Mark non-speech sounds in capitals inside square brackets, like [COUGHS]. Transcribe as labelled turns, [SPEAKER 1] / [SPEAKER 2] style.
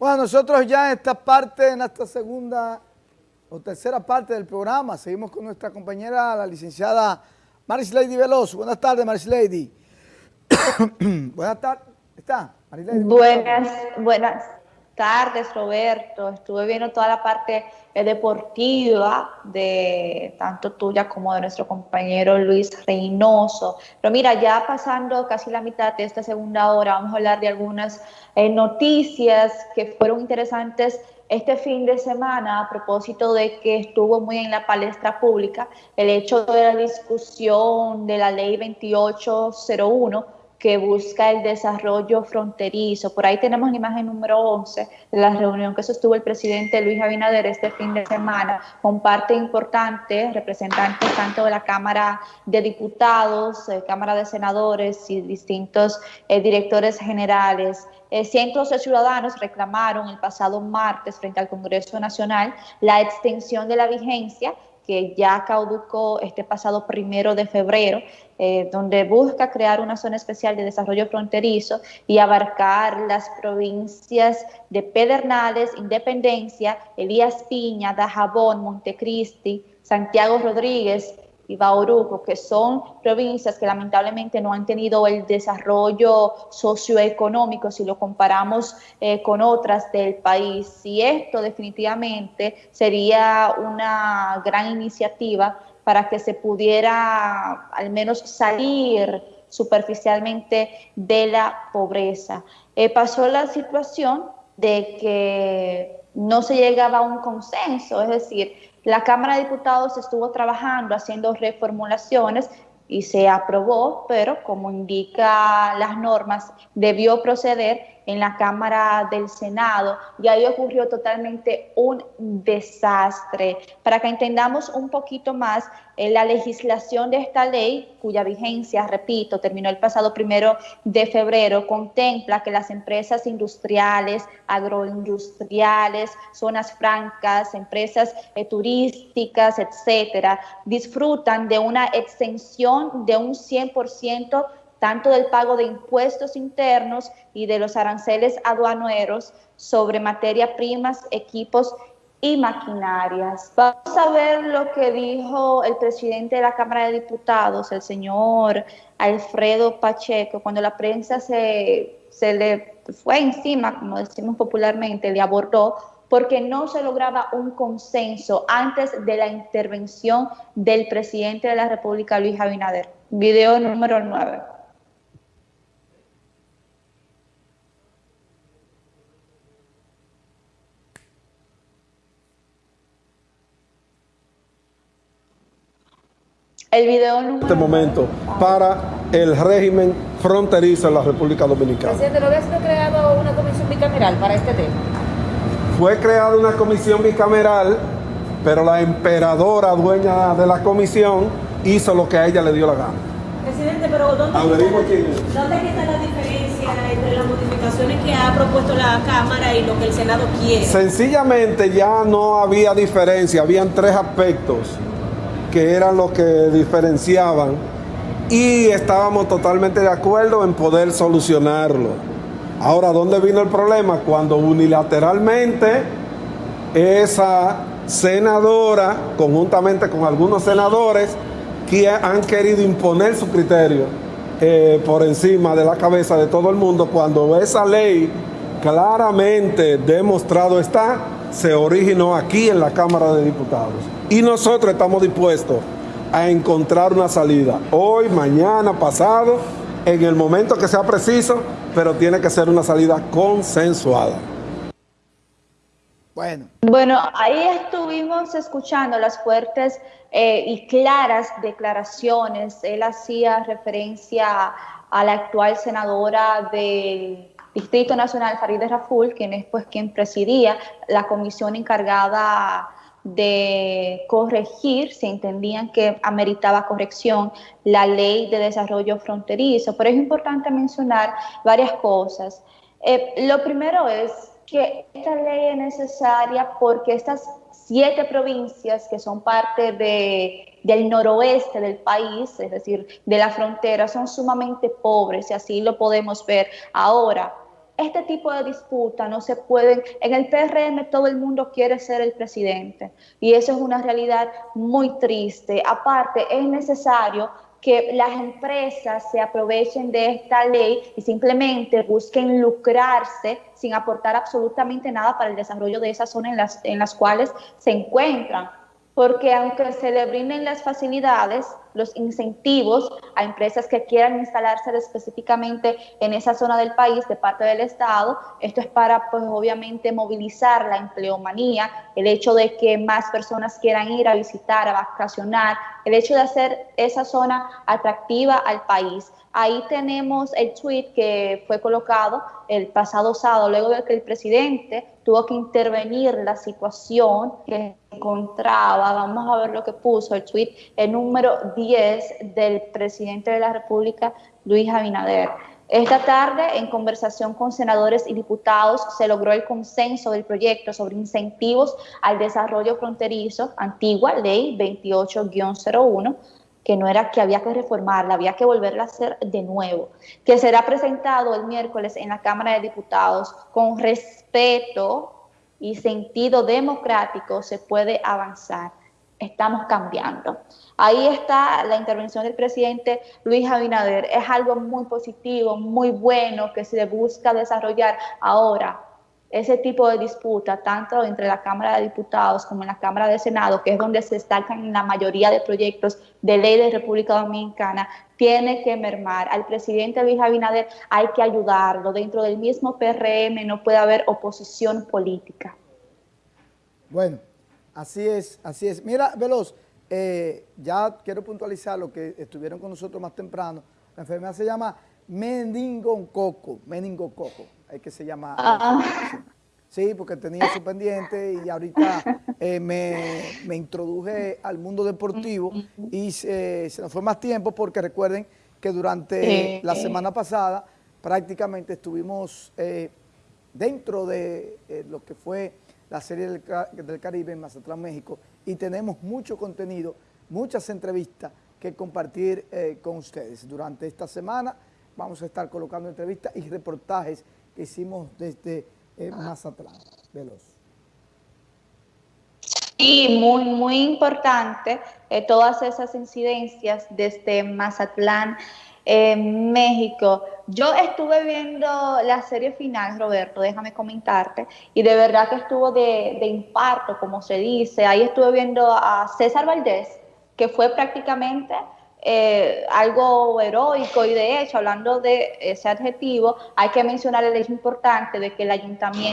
[SPEAKER 1] Bueno, nosotros ya en esta parte, en esta segunda o tercera parte del programa, seguimos con nuestra compañera, la licenciada Maris Lady Veloso. Buenas tardes, Maris Lady. [COUGHS] buenas tardes. ¿Está?
[SPEAKER 2] Buenas, buenas tardes, Roberto. Estuve viendo toda la parte eh, deportiva de tanto tuya como de nuestro compañero Luis Reynoso. Pero mira, ya pasando casi la mitad de esta segunda hora, vamos a hablar de algunas eh, noticias que fueron interesantes este fin de semana a propósito de que estuvo muy en la palestra pública el hecho de la discusión de la ley 2801 que busca el desarrollo fronterizo. Por ahí tenemos la imagen número 11 de la reunión que sostuvo el presidente Luis Abinader este fin de semana con parte importante, representantes tanto de la Cámara de Diputados, eh, Cámara de Senadores y distintos eh, directores generales. Eh, cientos de ciudadanos reclamaron el pasado martes frente al Congreso Nacional la extensión de la vigencia que ya caducó este pasado primero de febrero, eh, donde busca crear una zona especial de desarrollo fronterizo y abarcar las provincias de Pedernales, Independencia, Elías Piña, Dajabón, Montecristi, Santiago Rodríguez, y Bauruco, que son provincias que lamentablemente no han tenido el desarrollo socioeconómico si lo comparamos eh, con otras del país. Y esto definitivamente sería una gran iniciativa para que se pudiera al menos salir superficialmente de la pobreza. Eh, pasó la situación de que no se llegaba a un consenso, es decir, la Cámara de Diputados estuvo trabajando, haciendo reformulaciones y se aprobó, pero como indica las normas, debió proceder en la Cámara del Senado y ahí ocurrió totalmente un desastre. Para que entendamos un poquito más, eh, la legislación de esta ley, cuya vigencia, repito, terminó el pasado primero de febrero, contempla que las empresas industriales, agroindustriales, zonas francas, empresas eh, turísticas, etcétera, disfrutan de una extensión de un 100% tanto del pago de impuestos internos y de los aranceles aduaneros sobre materia primas, equipos y maquinarias. Vamos a ver lo que dijo el presidente de la Cámara de Diputados, el señor Alfredo Pacheco, cuando la prensa se, se le fue encima, como decimos popularmente, le abordó porque no se lograba un consenso antes de la intervención del presidente de la República, Luis Abinader. Video número 9.
[SPEAKER 3] El video En este momento para el régimen fronterizo en la República Dominicana.
[SPEAKER 4] Presidente, ¿no había sido creado una comisión bicameral para este tema?
[SPEAKER 3] Fue creada una comisión bicameral, pero la emperadora dueña de la comisión hizo lo que a ella le dio la gana.
[SPEAKER 4] Presidente, pero ¿dónde, está, ¿dónde está la diferencia entre las modificaciones que ha propuesto la Cámara y lo que el Senado quiere?
[SPEAKER 3] Sencillamente ya no había diferencia, habían tres aspectos que eran los que diferenciaban y estábamos totalmente de acuerdo en poder solucionarlo. Ahora, ¿dónde vino el problema? Cuando unilateralmente esa senadora, conjuntamente con algunos senadores, que han querido imponer su criterio eh, por encima de la cabeza de todo el mundo, cuando esa ley claramente demostrado está, se originó aquí en la Cámara de Diputados. Y nosotros estamos dispuestos a encontrar una salida hoy, mañana, pasado, en el momento que sea preciso, pero tiene que ser una salida consensuada.
[SPEAKER 2] Bueno. Bueno, ahí estuvimos escuchando las fuertes eh, y claras declaraciones. Él hacía referencia a la actual senadora del Distrito Nacional, Farideh Raful, quien es pues quien presidía la comisión encargada de corregir, si entendían que ameritaba corrección, la ley de desarrollo fronterizo. Pero es importante mencionar varias cosas. Eh, lo primero es que esta ley es necesaria porque estas siete provincias que son parte de, del noroeste del país, es decir, de la frontera, son sumamente pobres y así lo podemos ver ahora. Este tipo de disputas no se pueden, en el PRM todo el mundo quiere ser el presidente y eso es una realidad muy triste. Aparte, es necesario que las empresas se aprovechen de esta ley y simplemente busquen lucrarse sin aportar absolutamente nada para el desarrollo de esa zona en las, en las cuales se encuentran porque aunque se le brinden las facilidades, los incentivos a empresas que quieran instalarse específicamente en esa zona del país de parte del Estado, esto es para, pues obviamente, movilizar la empleomanía, el hecho de que más personas quieran ir a visitar, a vacacionar, el hecho de hacer esa zona atractiva al país. Ahí tenemos el tweet que fue colocado el pasado sábado, luego de que el presidente tuvo que intervenir la situación que encontraba, vamos a ver lo que puso el tweet, el número 10 del presidente de la República, Luis Abinader. Esta tarde, en conversación con senadores y diputados, se logró el consenso del proyecto sobre incentivos al desarrollo fronterizo, antigua ley 28-01, que no era que había que reformarla, había que volverla a hacer de nuevo, que será presentado el miércoles en la Cámara de Diputados con respeto y sentido democrático se puede avanzar. Estamos cambiando. Ahí está la intervención del presidente Luis Abinader. Es algo muy positivo, muy bueno que se busca desarrollar ahora ese tipo de disputa, tanto entre la Cámara de Diputados como en la Cámara de Senado, que es donde se destacan la mayoría de proyectos de ley de República Dominicana, tiene que mermar. Al presidente Luis Abinader hay que ayudarlo. Dentro del mismo PRM no puede haber oposición política.
[SPEAKER 1] Bueno, así es, así es. Mira, Veloz, eh, ya quiero puntualizar lo que estuvieron con nosotros más temprano. La enfermedad se llama meningococo, meningococo es que se llama. Ah. Sí, porque tenía su pendiente y ahorita eh, me, introduje al mundo deportivo y se, nos fue más tiempo porque recuerden que durante la semana pasada prácticamente estuvimos eh, dentro de lo que fue la serie del, del, Caribe en Mazatlán, México y tenemos mucho contenido, muchas entrevistas que compartir con ustedes. Durante esta semana vamos a estar colocando entrevistas y reportajes hicimos desde eh, Mazatlán. Veloz.
[SPEAKER 2] Sí, muy, muy importante eh, todas esas incidencias desde Mazatlán, México. Yo estuve viendo la serie final, Roberto, déjame comentarte, y de verdad que estuvo de, infarto, como se dice. Ahí estuve viendo a César Valdés, que fue prácticamente eh, algo heroico y de hecho, hablando de ese adjetivo, hay que mencionar el hecho importante de que el ayuntamiento